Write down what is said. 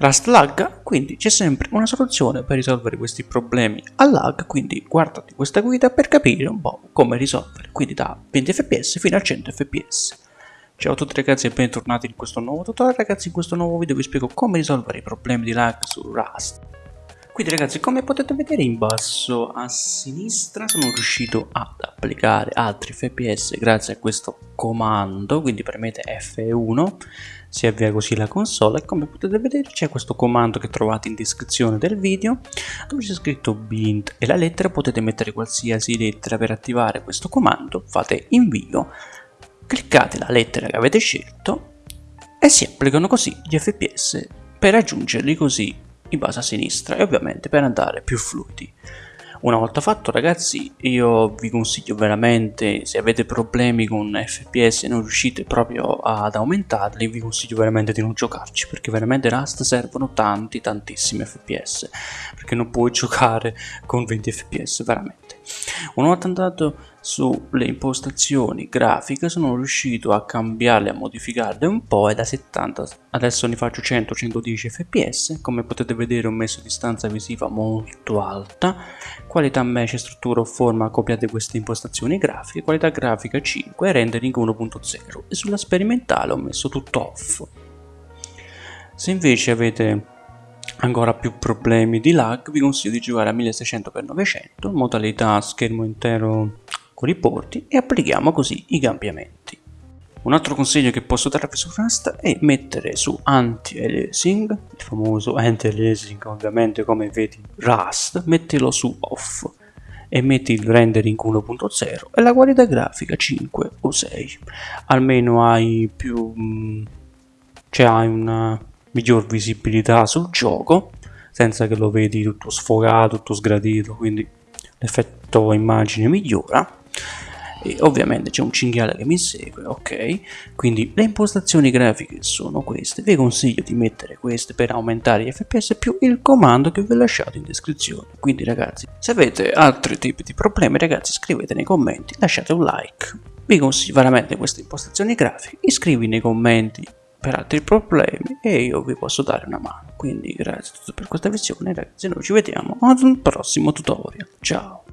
Rust lagga, quindi c'è sempre una soluzione per risolvere questi problemi a lag, quindi guardati questa guida per capire un po' come risolvere, quindi da 20 fps fino a 100 fps. Ciao a tutti ragazzi e bentornati in questo nuovo tutorial, ragazzi in questo nuovo video vi spiego come risolvere i problemi di lag su Rust. Quindi ragazzi come potete vedere in basso a sinistra sono riuscito ad applicare altri fps grazie a questo comando, quindi premete F1, si avvia così la console e come potete vedere c'è questo comando che trovate in descrizione del video dove c'è scritto bint e la lettera potete mettere qualsiasi lettera per attivare questo comando, fate invio, cliccate la lettera che avete scelto e si applicano così gli fps per raggiungerli così in base a sinistra e ovviamente per andare più fluidi. Una volta fatto ragazzi io vi consiglio veramente se avete problemi con fps e non riuscite proprio ad aumentarli vi consiglio veramente di non giocarci perché veramente Rust servono tanti tantissimi fps perché non puoi giocare con 20 fps veramente. Una volta andato sulle impostazioni grafiche sono riuscito a cambiarle, a modificarle un po' e da 70 adesso ne faccio 100-110 fps come potete vedere ho messo distanza visiva molto alta. Qualità mesh, struttura o forma copiate queste impostazioni grafiche. Qualità grafica 5 rendering 1.0 e sulla sperimentale ho messo tutto off. Se invece avete ancora più problemi di lag vi consiglio di giocare a 1600x900 modalità schermo intero i porti e applichiamo così i cambiamenti. Un altro consiglio che posso darvi su Rust è mettere su anti-aliasing, il famoso anti-aliasing ovviamente come vedi Rust, mettilo su off e metti il rendering 1.0 e la qualità grafica 5 o 6 almeno hai più mm, cioè hai una miglior visibilità sul gioco senza che lo vedi tutto sfogato tutto sgradito quindi l'effetto immagine migliora e ovviamente c'è un cinghiale che mi segue ok? Quindi le impostazioni grafiche sono queste. Vi consiglio di mettere queste per aumentare gli fps più il comando che vi ho lasciato in descrizione. Quindi ragazzi se avete altri tipi di problemi ragazzi scrivete nei commenti lasciate un like. Vi consiglio veramente queste impostazioni grafiche. Iscrivi nei commenti per altri problemi e io vi posso dare una mano. Quindi grazie a tutti per questa visione. Ragazzi noi ci vediamo ad un prossimo tutorial. Ciao